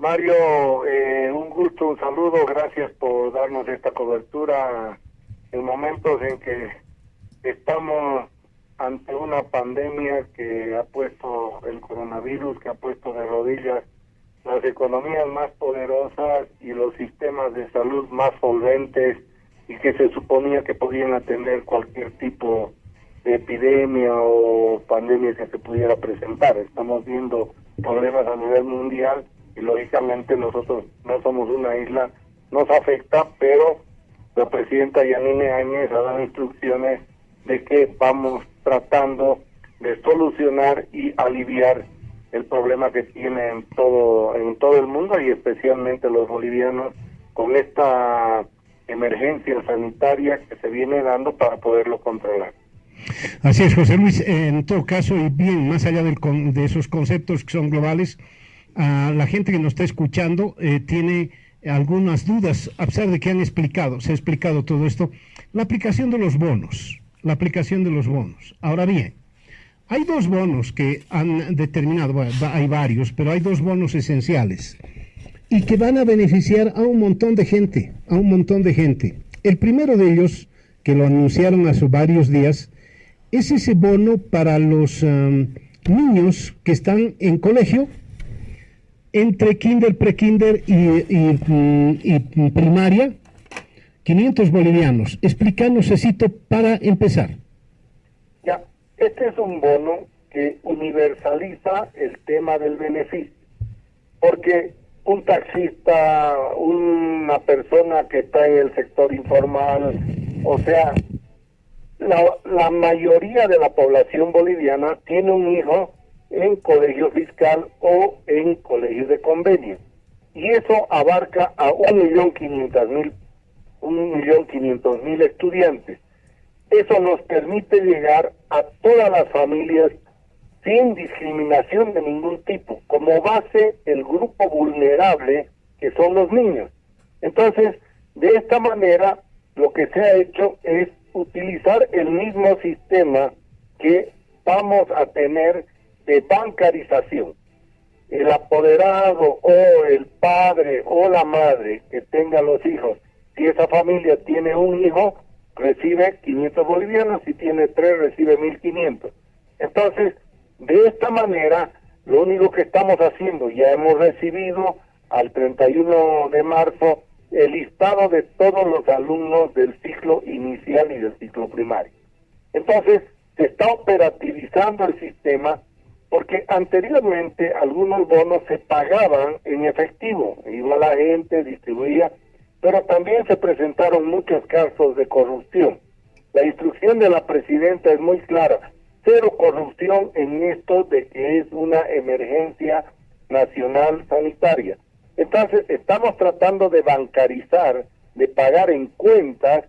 Mario, eh, un gusto, un saludo, gracias por darnos esta cobertura en momentos en que estamos ante una pandemia que ha puesto el coronavirus, que ha puesto de rodillas las economías más poderosas y los sistemas de salud más solventes y que se suponía que podían atender cualquier tipo de epidemia o pandemia que se pudiera presentar. Estamos viendo problemas a nivel mundial y lógicamente nosotros no somos una isla, nos afecta, pero la presidenta Yanine Áñez ha dado instrucciones de que vamos tratando de solucionar y aliviar el problema que tiene en todo en todo el mundo y especialmente los bolivianos con esta emergencia sanitaria que se viene dando para poderlo controlar. Así es, José Luis. En todo caso, y bien, más allá de esos conceptos que son globales, la gente que nos está escuchando eh, tiene algunas dudas, a pesar de que han explicado, se ha explicado todo esto. La aplicación de los bonos, la aplicación de los bonos. Ahora bien, hay dos bonos que han determinado, hay varios, pero hay dos bonos esenciales y que van a beneficiar a un montón de gente, a un montón de gente. El primero de ellos, que lo anunciaron hace varios días, es ese bono para los niños que están en colegio, entre kinder, prekinder y, y, primaria, 500 bolivianos. Explícanos, necesito para empezar. Ya, este es un bono que universaliza el tema del beneficio, porque un taxista, una persona que está en el sector informal, o sea, la, la mayoría de la población boliviana tiene un hijo en colegio fiscal o en colegio de convenio. Y eso abarca a un millón quinientos mil, un millón quinientos mil estudiantes. Eso nos permite llegar a todas las familias sin discriminación de ningún tipo, como base el grupo vulnerable que son los niños. Entonces, de esta manera, lo que se ha hecho es utilizar el mismo sistema que vamos a tener de bancarización. El apoderado o el padre o la madre que tenga los hijos, si esa familia tiene un hijo, recibe 500 bolivianos, si tiene tres, recibe 1500. Entonces, de esta manera, lo único que estamos haciendo, ya hemos recibido al 31 de marzo el listado de todos los alumnos del ciclo inicial y del ciclo primario. Entonces, se está operativizando el sistema porque anteriormente algunos bonos se pagaban en efectivo, iba la gente, distribuía, pero también se presentaron muchos casos de corrupción. La instrucción de la presidenta es muy clara, cero corrupción en esto de que es una emergencia nacional sanitaria. Entonces, estamos tratando de bancarizar, de pagar en cuentas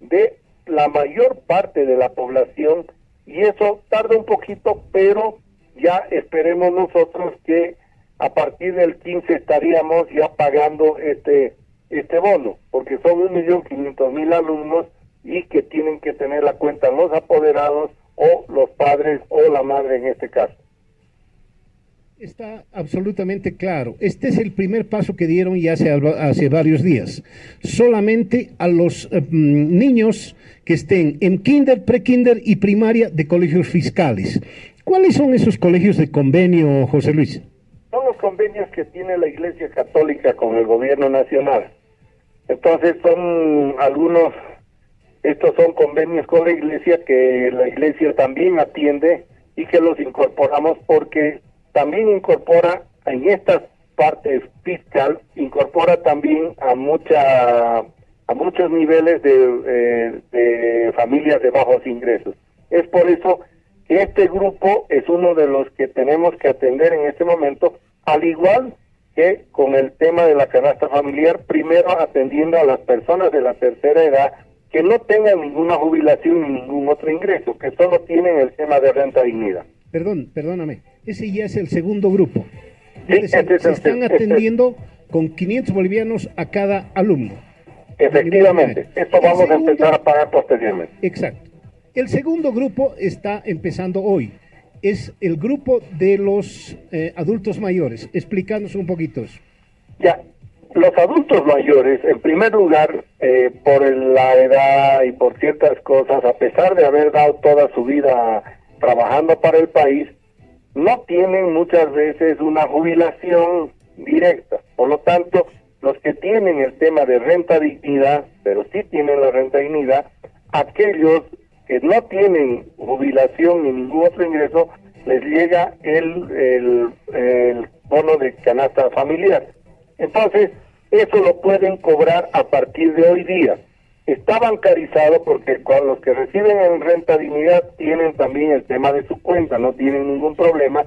de la mayor parte de la población y eso tarda un poquito, pero ya esperemos nosotros que a partir del 15 estaríamos ya pagando este este bono, porque son un millón quinientos mil alumnos y que tienen que tener la cuenta los apoderados o los padres o la madre en este caso. Está absolutamente claro. Este es el primer paso que dieron ya hace, hace varios días. Solamente a los eh, mm, niños que estén en kinder, pre-kinder y primaria de colegios fiscales. ¿Cuáles son esos colegios de convenio, José Luis? Son los convenios que tiene la Iglesia Católica con el gobierno nacional. Entonces son algunos estos son convenios con la iglesia que la iglesia también atiende y que los incorporamos porque también incorpora en estas partes fiscal, incorpora también a mucha a muchos niveles de, eh, de familias de bajos ingresos. Es por eso este grupo es uno de los que tenemos que atender en este momento, al igual que con el tema de la canasta familiar, primero atendiendo a las personas de la tercera edad que no tengan ninguna jubilación ni ningún otro ingreso, que solo tienen el tema de renta dignidad. Perdón, perdóname, ese ya es el segundo grupo. Sí, se este están este atendiendo con 500 bolivianos a cada alumno. Efectivamente, esto vamos a empezar a pagar posteriormente. Exacto. El segundo grupo está empezando hoy. Es el grupo de los eh, adultos mayores. Explícanos un poquito. Ya, los adultos mayores, en primer lugar, eh, por la edad y por ciertas cosas, a pesar de haber dado toda su vida trabajando para el país, no tienen muchas veces una jubilación directa. Por lo tanto, los que tienen el tema de renta dignidad, pero sí tienen la renta dignidad, aquellos que no tienen jubilación ni ningún otro ingreso, les llega el, el, bono de canasta familiar. Entonces, eso lo pueden cobrar a partir de hoy día. Está bancarizado porque con los que reciben en renta dignidad tienen también el tema de su cuenta, no tienen ningún problema.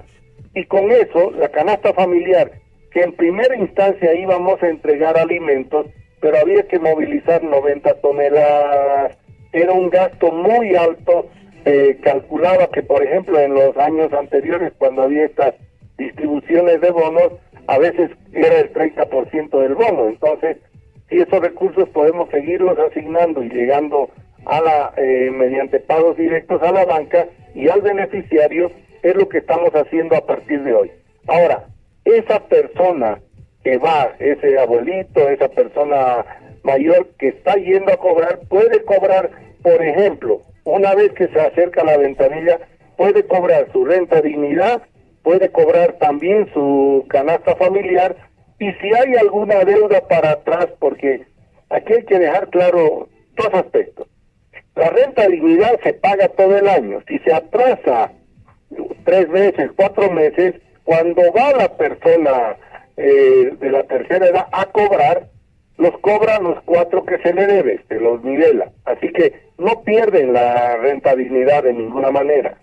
Y con eso, la canasta familiar, que en primera instancia íbamos a entregar alimentos, pero había que movilizar 90 toneladas, era un gasto muy alto. Eh, calculaba que, por ejemplo, en los años anteriores, cuando había estas distribuciones de bonos, a veces era el 30% del bono. Entonces, si esos recursos podemos seguirlos asignando y llegando a la eh, mediante pagos directos a la banca y al beneficiario, es lo que estamos haciendo a partir de hoy. Ahora, esa persona que va, ese abuelito, esa persona mayor que está yendo a cobrar, puede cobrar, por ejemplo, una vez que se acerca a la ventanilla, puede cobrar su renta dignidad puede cobrar también su canasta familiar y si hay alguna deuda para atrás, porque aquí hay que dejar claro dos aspectos. La renta dignidad se paga todo el año. Si se atrasa tres meses, cuatro meses, cuando va la persona eh, de la tercera edad a cobrar, los cobra los cuatro que se le debe, se los nivela. Así que no pierden la renta dignidad de ninguna manera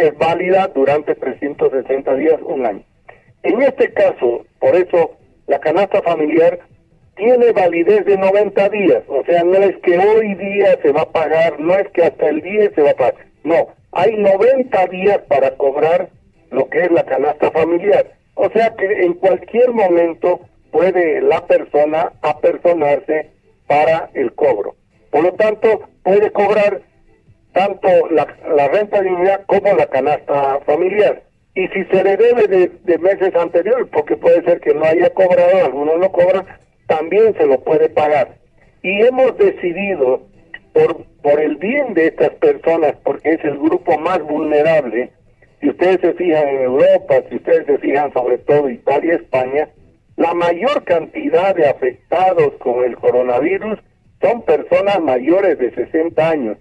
es válida durante 360 días, un año. En este caso, por eso, la canasta familiar tiene validez de 90 días, o sea, no es que hoy día se va a pagar, no es que hasta el día se va a pagar, no, hay 90 días para cobrar lo que es la canasta familiar, o sea que en cualquier momento puede la persona apersonarse para el cobro. Por lo tanto, puede cobrar tanto la, la renta dignidad como la canasta familiar. Y si se le debe de, meses anteriores, porque puede ser que no haya cobrado, algunos no cobran, también se lo puede pagar. Y hemos decidido, por, por el bien de estas personas, porque es el grupo más vulnerable, si ustedes se fijan en Europa, si ustedes se fijan sobre todo Italia España, la mayor cantidad de afectados con el coronavirus son personas mayores de 60 años.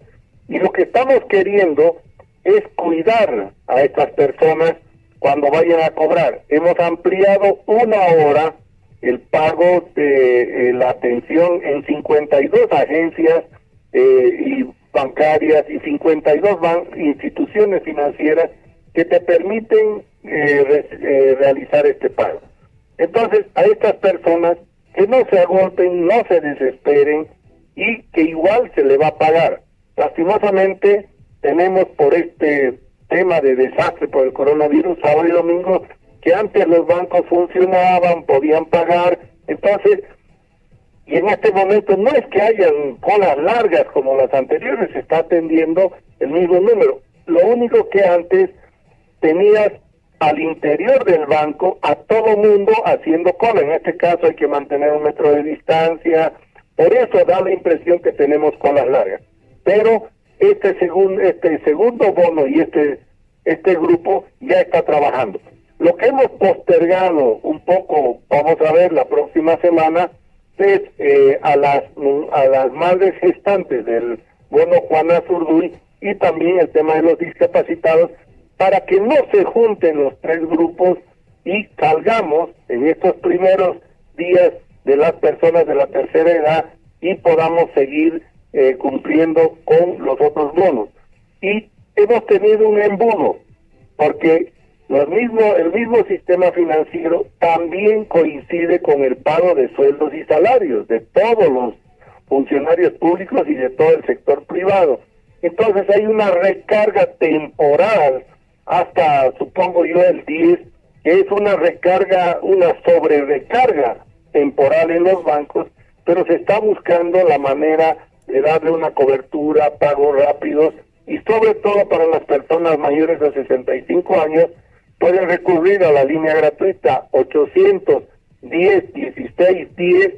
Y lo que estamos queriendo es cuidar a estas personas cuando vayan a cobrar. Hemos ampliado una hora el pago de eh, la atención en 52 agencias eh, y bancarias y 52 instituciones financieras que te permiten eh, realizar este pago. Entonces, a estas personas que no se agolpen, no se desesperen y que igual se le va a pagar. Lastimosamente tenemos por este tema de desastre por el coronavirus sábado y domingo que antes los bancos funcionaban, podían pagar, entonces, y en este momento no es que hayan colas largas como las anteriores, se está atendiendo el mismo número. Lo único que antes tenías al interior del banco a todo mundo haciendo cola. En este caso hay que mantener un metro de distancia. Por eso da la impresión que tenemos colas largas pero este segundo este segundo bono y este este grupo ya está trabajando. Lo que hemos postergado un poco, vamos a ver la próxima semana, es eh, a las a las madres gestantes del bono Juana Zurduy y también el tema de los discapacitados para que no se junten los tres grupos y salgamos en estos primeros días de las personas de la tercera edad y podamos seguir eh, cumpliendo con los otros bonos. Y hemos tenido un embudo, porque lo mismo, el mismo sistema financiero también coincide con el pago de sueldos y salarios de todos los funcionarios públicos y de todo el sector privado. Entonces hay una recarga temporal hasta, supongo yo, el 10, que es una recarga, una sobre recarga temporal en los bancos, pero se está buscando la manera de darle una cobertura, pagos rápidos y sobre todo para las personas mayores de 65 años pueden recurrir a la línea gratuita 800 10, 16, 10,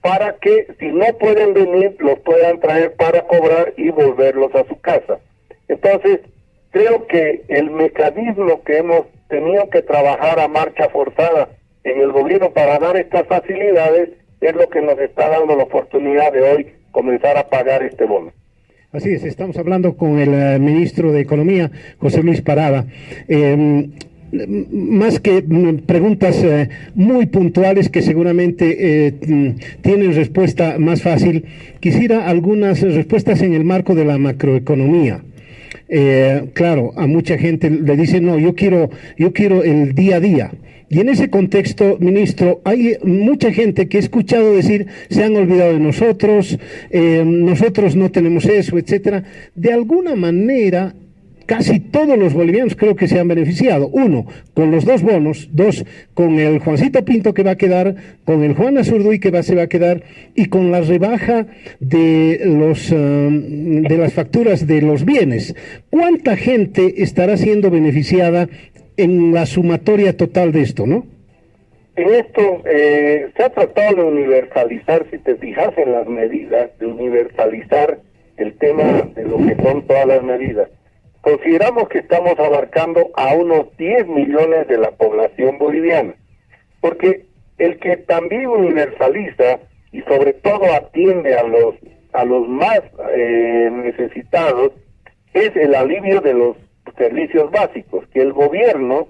para que si no pueden venir, los puedan traer para cobrar y volverlos a su casa. Entonces, creo que el mecanismo que hemos tenido que trabajar a marcha forzada en el gobierno para dar estas facilidades es lo que nos está dando la oportunidad de hoy comenzar a pagar este bono. Así es, estamos hablando con el eh, ministro de Economía, José Luis Parada. Eh, más que mm, preguntas eh, muy puntuales que seguramente eh, mm, tienen respuesta más fácil, quisiera algunas respuestas en el marco de la macroeconomía. Eh, claro, a mucha gente le dice, no, yo quiero, yo quiero el día a día. Y en ese contexto, ministro, hay mucha gente que he escuchado decir, se han olvidado de nosotros, nosotros no tenemos eso, etcétera. De alguna manera, casi todos los bolivianos creo que se han beneficiado. Uno, con los dos bonos, dos, con el Juancito Pinto que va a quedar, con el Juan Azurduy que va, se va a quedar y con la rebaja de, los, um, de las facturas de los bienes. ¿Cuánta gente estará siendo beneficiada en la sumatoria total de esto, no? En esto eh, se ha tratado de universalizar, si te fijas en las medidas, de universalizar el tema de lo que son todas las medidas consideramos que estamos abarcando a unos 10 millones de la población boliviana, porque el que también universaliza y sobre todo atiende a los a los más eh, necesitados es el alivio de los servicios básicos, que el gobierno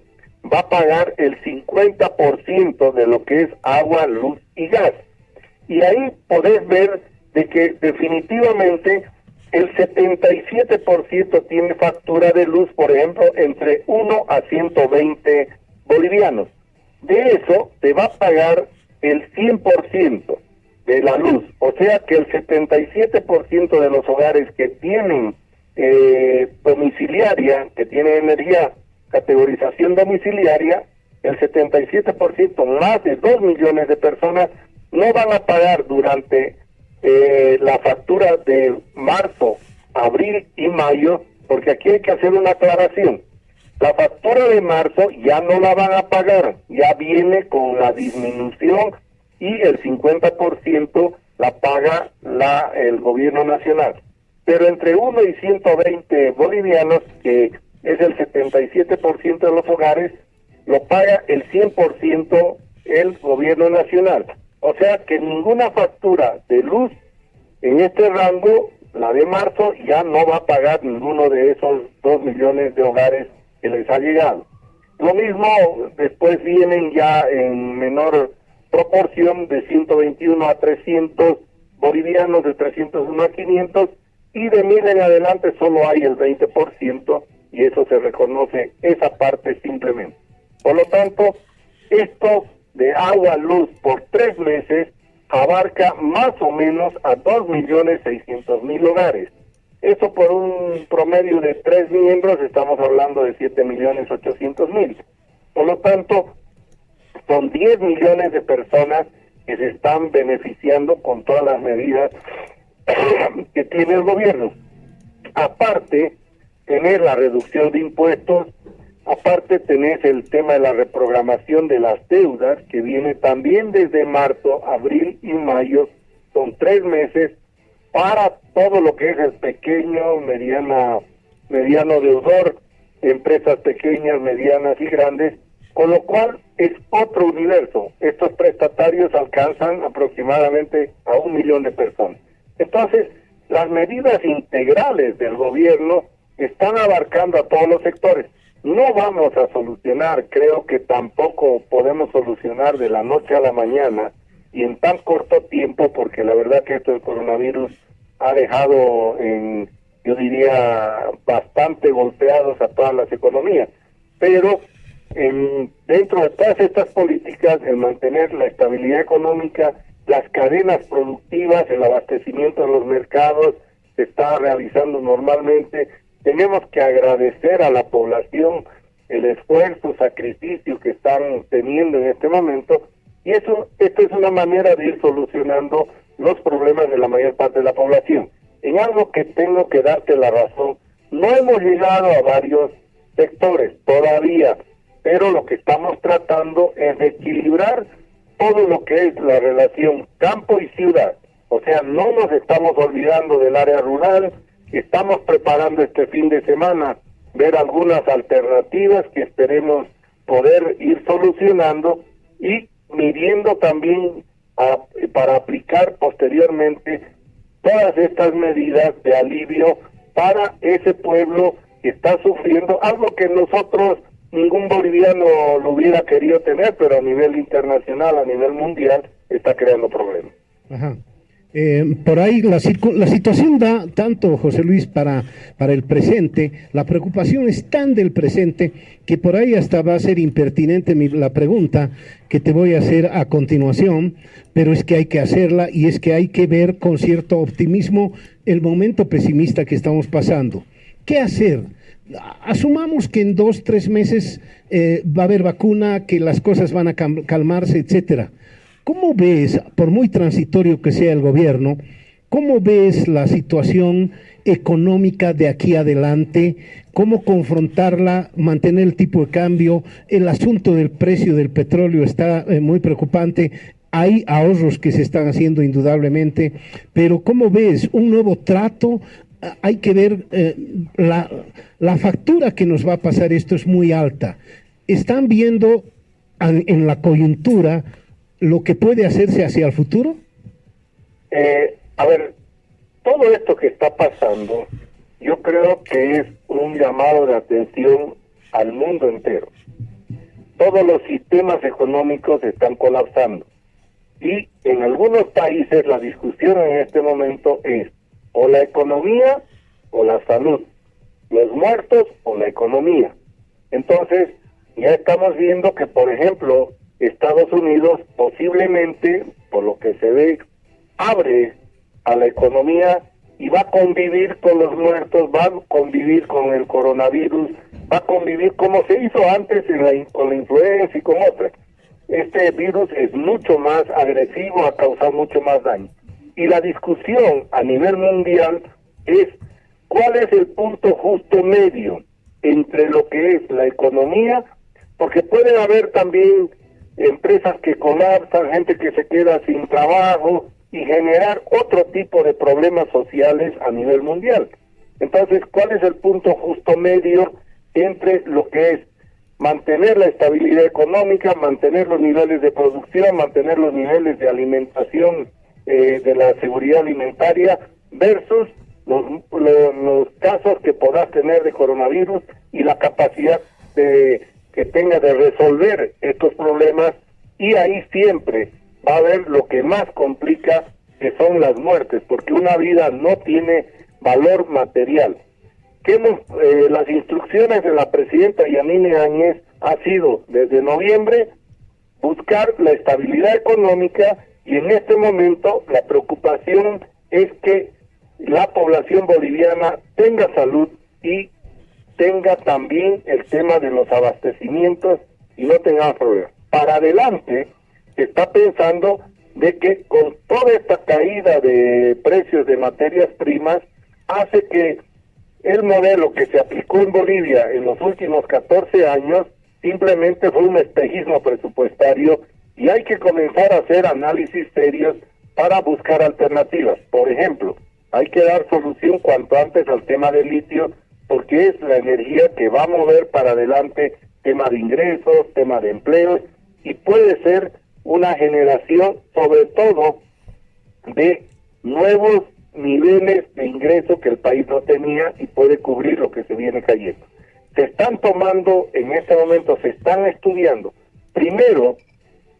va a pagar el 50% de lo que es agua, luz y gas. Y ahí podés ver de que definitivamente el 77% tiene factura de luz, por ejemplo, entre 1 a 120 bolivianos. De eso se va a pagar el 100% de la luz, o sea que el 77% de los hogares que tienen eh, domiciliaria, que tienen energía, categorización domiciliaria, el 77% más de 2 millones de personas no van a pagar durante eh, la factura de marzo, abril y mayo, porque aquí hay que hacer una aclaración. La factura de marzo ya no la van a pagar, ya viene con la disminución y el 50% la paga la, el gobierno nacional. Pero entre 1 y 120 bolivianos, que es el 77% de los hogares, lo paga el 100% el gobierno nacional. O sea que ninguna factura de luz en este rango, la de marzo, ya no va a pagar ninguno de esos dos millones de hogares que les ha llegado. Lo mismo después vienen ya en menor proporción de 121 a 300 bolivianos, de 301 a 500 y de mil en adelante solo hay el 20% y eso se reconoce esa parte simplemente. Por lo tanto, esto de agua, luz por tres meses abarca más o menos a 2.600.000 hogares. Eso por un promedio de tres miembros, estamos hablando de 7.800.000. Por lo tanto, son 10 millones de personas que se están beneficiando con todas las medidas que tiene el gobierno. Aparte, tener la reducción de impuestos, Aparte tenés el tema de la reprogramación de las deudas que viene también desde marzo, abril y mayo, son tres meses para todo lo que es el pequeño, mediana, mediano deudor, empresas pequeñas, medianas y grandes, con lo cual es otro universo. Estos prestatarios alcanzan aproximadamente a un millón de personas. Entonces, las medidas integrales del gobierno están abarcando a todos los sectores no vamos a solucionar, creo que tampoco podemos solucionar de la noche a la mañana y en tan corto tiempo, porque la verdad que esto del coronavirus ha dejado en, yo diría, bastante golpeados a todas las economías. Pero en, dentro de todas estas políticas, el mantener la estabilidad económica, las cadenas productivas, el abastecimiento de los mercados se está realizando normalmente, tenemos que agradecer a la población el esfuerzo, sacrificio que están teniendo en este momento y eso, esto es una manera de ir solucionando los problemas de la mayor parte de la población. En algo que tengo que darte la razón, no hemos llegado a varios sectores todavía, pero lo que estamos tratando es de equilibrar todo lo que es la relación campo y ciudad. O sea, no nos estamos olvidando del área rural, estamos preparando este fin de semana ver algunas alternativas que esperemos poder ir solucionando y midiendo también para aplicar posteriormente todas estas medidas de alivio para ese pueblo que está sufriendo algo que nosotros ningún boliviano lo hubiera querido tener, pero a nivel internacional, a nivel mundial, está creando problemas. Ajá. Eh, por ahí la, la, situación da tanto, José Luis, para, para el presente, la preocupación es tan del presente que por ahí hasta va a ser impertinente la pregunta que te voy a hacer a continuación, pero es que hay que hacerla y es que hay que ver con cierto optimismo el momento pesimista que estamos pasando. ¿Qué hacer? Asumamos que en dos, tres meses eh, va a haber vacuna, que las cosas van a calmarse, etcétera ¿Cómo ves, por muy transitorio que sea el gobierno, cómo ves la situación económica de aquí adelante? ¿Cómo confrontarla, mantener el tipo de cambio? El asunto del precio del petróleo está eh, muy preocupante. Hay ahorros que se están haciendo indudablemente, pero ¿cómo ves un nuevo trato? Ah, hay que ver eh, la, la factura que nos va a pasar esto es muy alta. ¿Están viendo en la coyuntura lo que puede hacerse hacia el futuro? Eh, a ver, todo esto que está pasando, yo creo que es un llamado de atención al mundo entero. Todos los sistemas económicos están colapsando. Y en algunos países la discusión en este momento es o la economía o la salud, los muertos o la economía. Entonces, ya estamos viendo que, por ejemplo, Estados Unidos posiblemente, por lo que se ve, abre a la economía y va a convivir con los muertos, va a convivir con el coronavirus, va a convivir como se hizo antes en la, con la influenza y con otras. Este virus es mucho más agresivo, ha causado mucho más daño. Y la discusión a nivel mundial es cuál es el punto justo medio entre lo que es la economía, porque puede haber también empresas que colapsan, gente que se queda sin trabajo y generar otro tipo de problemas sociales a nivel mundial. Entonces, ¿cuál es el punto justo medio entre lo que es mantener la estabilidad económica, mantener los niveles de producción, mantener los niveles de alimentación eh, de la seguridad alimentaria versus los, los casos que podrás tener de coronavirus y la capacidad de que tenga de resolver estos problemas y ahí siempre va a haber lo que más complica que son las muertes, porque una vida no tiene valor material. Eh, las instrucciones de la presidenta Yanine Áñez ha sido desde noviembre buscar la estabilidad económica y en este momento la preocupación es que la población boliviana tenga salud y tenga también el tema de los abastecimientos y no tenga problemas. Para adelante se está pensando de que con toda esta caída de precios de materias primas hace que el modelo que se aplicó en Bolivia en los últimos 14 años simplemente fue un espejismo presupuestario y hay que comenzar a hacer análisis serios para buscar alternativas. Por ejemplo, hay que dar solución cuanto antes al tema del litio porque es la energía que va a mover para adelante tema de ingresos, tema de empleos y puede ser una generación sobre todo de nuevos niveles de ingreso que el país no tenía y puede cubrir lo que se viene cayendo. Se están tomando, en este momento se están estudiando, primero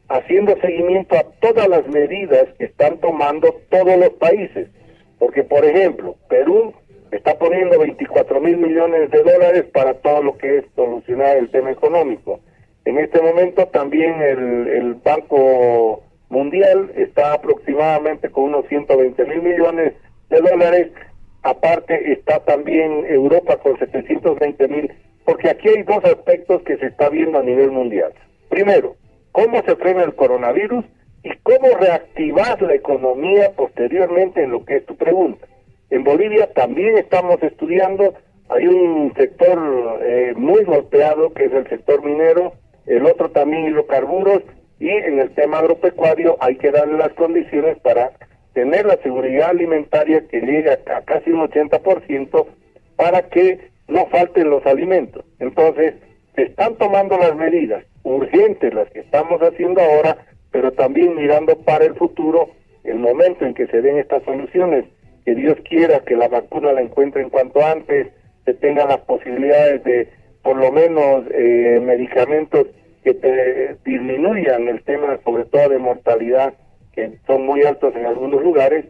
haciendo seguimiento a todas las medidas que están tomando todos los países, porque por ejemplo, Perú está poniendo 24 mil millones de dólares para todo lo que es solucionar el tema económico. En este momento también el, Banco Mundial está aproximadamente con unos 120 mil millones de dólares. Aparte está también Europa con 720 mil, porque aquí hay dos aspectos que se está viendo a nivel mundial. Primero, cómo se frena el coronavirus y cómo reactivar la economía posteriormente en lo que es tu pregunta. En Bolivia también estamos estudiando, hay un sector eh, muy golpeado que es el sector minero, el otro también hidrocarburos, Y en el tema agropecuario hay que darle las condiciones para tener la seguridad alimentaria que llega a casi un 80% para que no falten los alimentos. Entonces, se están tomando las medidas urgentes, las que estamos haciendo ahora, pero también mirando para el futuro, el momento en que se den estas soluciones, que Dios quiera que la vacuna la encuentren cuanto antes, se tengan las posibilidades de por lo menos eh, medicamentos que te disminuyan el tema sobre todo de mortalidad que son muy altos en algunos lugares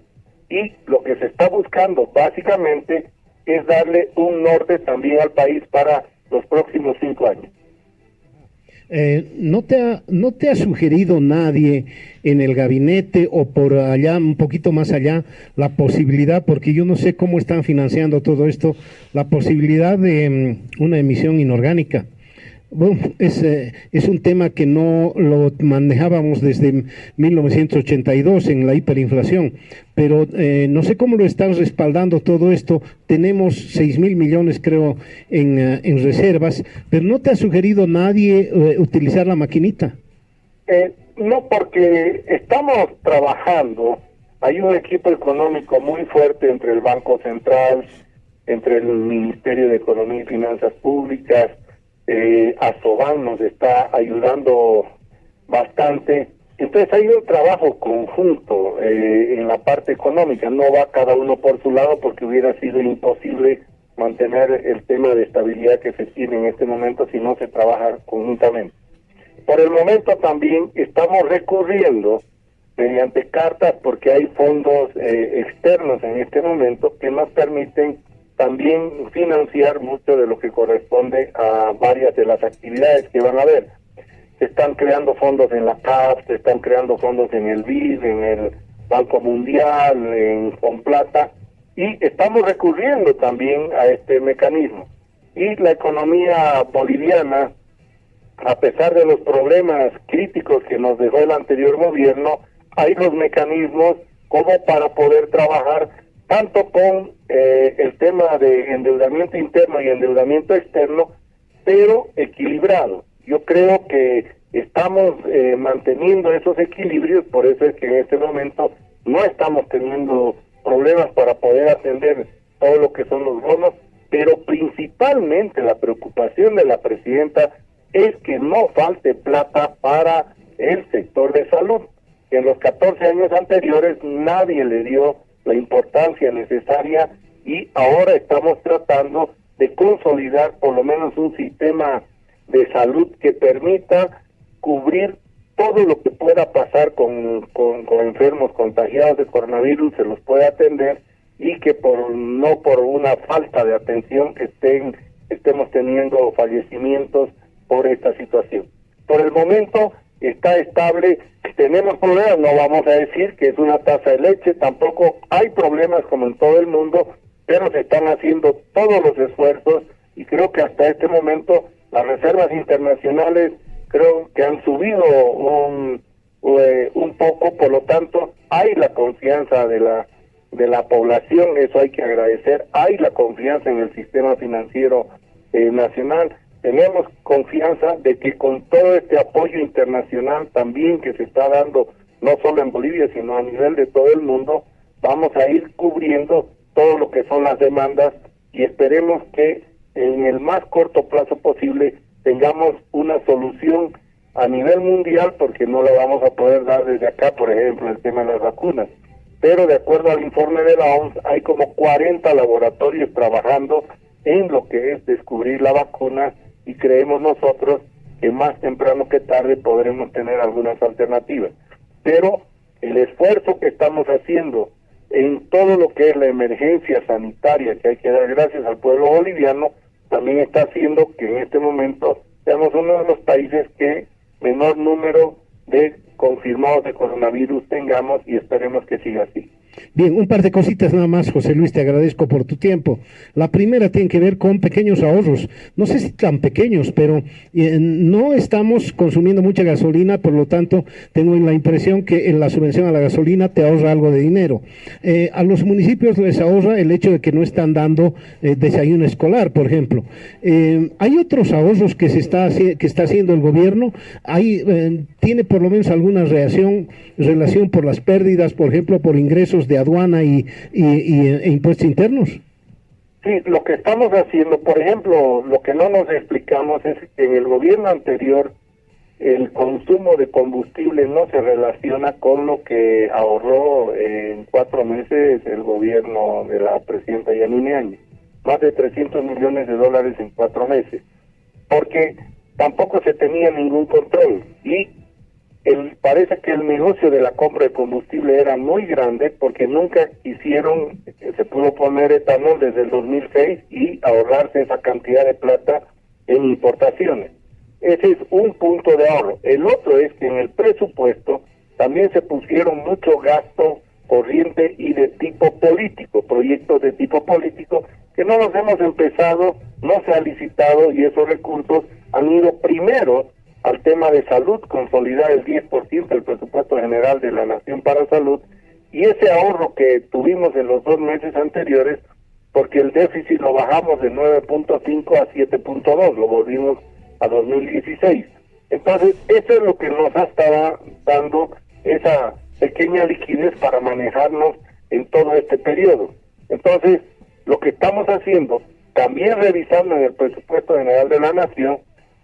y lo que se está buscando básicamente es darle un norte también al país para los próximos cinco años. Eh, ¿no, te ha, ¿No te ha sugerido nadie en el gabinete o por allá, un poquito más allá, la posibilidad, porque yo no sé cómo están financiando todo esto, la posibilidad de mm, una emisión inorgánica? Bueno, es, eh, es un tema que no lo manejábamos desde 1982 en la hiperinflación, pero eh, no sé cómo lo están respaldando todo esto. Tenemos 6 mil millones, creo, en, eh, en, reservas, pero ¿no te ha sugerido nadie utilizar la maquinita? no, porque estamos trabajando. Hay un equipo económico muy fuerte entre el Banco Central, entre el Ministerio de Economía y Finanzas Públicas, eh, nos está ayudando bastante. Entonces hay un trabajo conjunto eh, en la parte económica, no va cada uno por su lado porque hubiera sido imposible mantener el tema de estabilidad que se tiene en este momento si no se trabaja conjuntamente. Por el momento también estamos recurriendo mediante cartas porque hay fondos eh, externos en este momento que nos permiten también financiar mucho de lo que corresponde a varias de las actividades que van a haber. Se están creando fondos en la CAF, se están creando fondos en el BID, en el Banco Mundial, en Plata y estamos recurriendo también a este mecanismo. Y la economía boliviana, a pesar de los problemas críticos que nos dejó el anterior gobierno, hay los mecanismos como para poder trabajar tanto con eh, el tema de endeudamiento interno y endeudamiento externo, pero equilibrado. Yo creo que estamos eh, manteniendo esos equilibrios, por eso es que en este momento no estamos teniendo problemas para poder atender todo lo que son los bonos, pero principalmente la preocupación de la presidenta es que no falte plata para el sector de salud. En los 14 años anteriores nadie le dio la importancia necesaria y ahora estamos tratando de consolidar por lo menos un sistema de salud que permita cubrir todo lo que pueda pasar con, con, enfermos contagiados de coronavirus, se los pueda atender y que por no por una falta de atención estén estemos teniendo fallecimientos por esta situación. Por el momento está estable. Tenemos problemas, no vamos a decir que es una tasa de leche, tampoco hay problemas como en todo el mundo, pero se están haciendo todos los esfuerzos y creo que hasta este momento las reservas internacionales creo que han subido un, eh, un poco, por lo tanto hay la confianza de la de la población, eso hay que agradecer, hay la confianza en el sistema financiero eh, nacional tenemos confianza de que con todo este apoyo internacional también que se está dando, no solo en Bolivia, sino a nivel de todo el mundo, vamos a ir cubriendo todo lo que son las demandas y esperemos que en el más corto plazo posible tengamos una solución a nivel mundial porque no la vamos a poder dar desde acá, por ejemplo, el tema de las vacunas. Pero de acuerdo al informe de la OMS, hay como 40 laboratorios trabajando en lo que es descubrir la vacuna y creemos nosotros que más temprano que tarde podremos tener algunas alternativas. Pero el esfuerzo que estamos haciendo en todo lo que es la emergencia sanitaria que hay que dar gracias al pueblo boliviano, también está haciendo que en este momento seamos uno de los países que menor número de confirmados de coronavirus tengamos y esperemos que siga así. Bien, un par de cositas nada más, José Luis, te agradezco por tu tiempo. La primera tiene que ver con pequeños ahorros. No sé si tan pequeños, pero eh, no estamos consumiendo mucha gasolina, por lo tanto, tengo la impresión que en la subvención a la gasolina te ahorra algo de dinero. Eh, a los municipios les ahorra el hecho de que no están dando eh, desayuno escolar, por ejemplo. hay otros ahorros que se está que está haciendo el gobierno. Hay, tiene por lo menos alguna reacción, relación por las pérdidas, por ejemplo, por ingresos de aduana y, e impuestos internos? Sí, lo que estamos haciendo, por ejemplo, lo que no nos explicamos es que en el gobierno anterior el consumo de combustible no se relaciona con lo que ahorró en cuatro meses el gobierno de la presidenta Yanine Áñez. Más de 300 millones de dólares en cuatro meses. Porque tampoco se tenía ningún control. Y el, parece que el negocio de la compra de combustible era muy grande porque nunca hicieron, se pudo poner etanol desde el 2006 y ahorrarse esa cantidad de plata en importaciones. Ese es un punto de ahorro. El otro es que en el presupuesto también se pusieron mucho gasto corriente y de tipo político, proyectos de tipo político que no los hemos empezado, no se ha licitado y esos recursos han ido primero al tema de salud, consolidar el 10% del presupuesto general de la Nación para Salud y ese ahorro que tuvimos en los dos meses anteriores, porque el déficit lo bajamos de 9.5 a 7.2, lo volvimos a 2016. Entonces, eso es lo que nos ha estado dando esa pequeña liquidez para manejarnos en todo este periodo. Entonces, lo que estamos haciendo, también revisando en el presupuesto general de la Nación,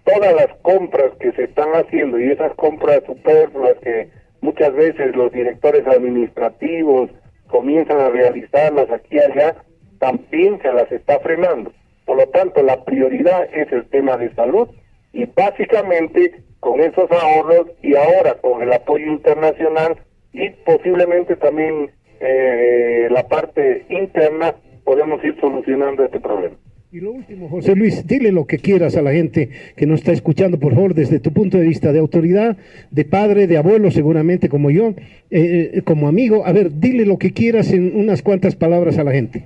todas las compras que se están haciendo y esas compras superfluas que muchas veces los directores administrativos comienzan a realizarlas aquí y allá, también se las está frenando. Por lo tanto, la prioridad es el tema de salud y básicamente con esos ahorros y ahora con el apoyo internacional y posiblemente también eh, la parte interna podemos ir solucionando este problema. Y lo último, José Luis, dile lo que quieras a la gente que nos está escuchando, por favor, desde tu punto de vista de autoridad, de padre, de abuelo, seguramente como yo, eh, eh, como amigo. A ver, dile lo que quieras en unas cuantas palabras a la gente.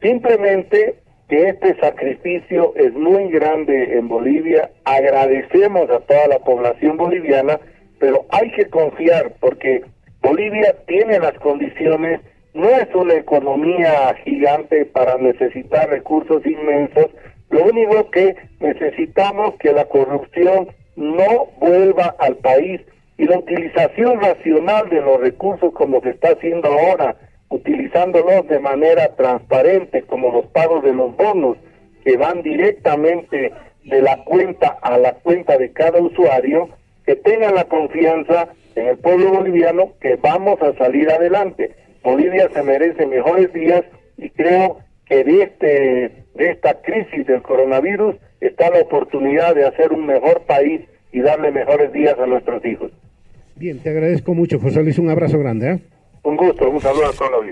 Simplemente que este sacrificio es muy grande en Bolivia. Agradecemos a toda la población boliviana, pero hay que confiar porque Bolivia tiene las condiciones no es una economía gigante para necesitar recursos inmensos, lo único que necesitamos que la corrupción no vuelva al país y la utilización racional de los recursos como se está haciendo ahora, utilizándolos de manera transparente como los pagos de los bonos que van directamente de la cuenta a la cuenta de cada usuario, que tengan la confianza en el pueblo boliviano que vamos a salir adelante. Bolivia se merece mejores días y creo que de, este, de esta crisis del coronavirus está la oportunidad de hacer un mejor país y darle mejores días a nuestros hijos. Bien, te agradezco mucho, José Luis, un abrazo grande. ¿eh? Un gusto, un saludo a todos los